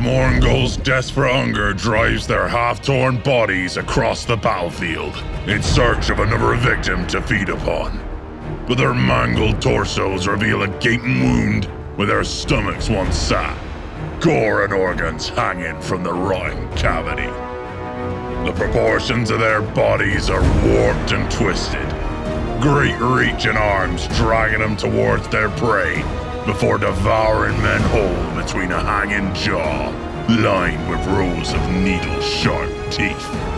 Mournguls' desperate hunger drives their half-torn bodies across the battlefield in search of another victim to feed upon. But their mangled torsos reveal a gaping wound where their stomachs once sat, gore and organs hanging from the rotting cavity. The proportions of their bodies are warped and twisted, great reaching arms dragging them towards their prey before devouring men whole between a hanging jaw lined with rows of needle-sharp teeth.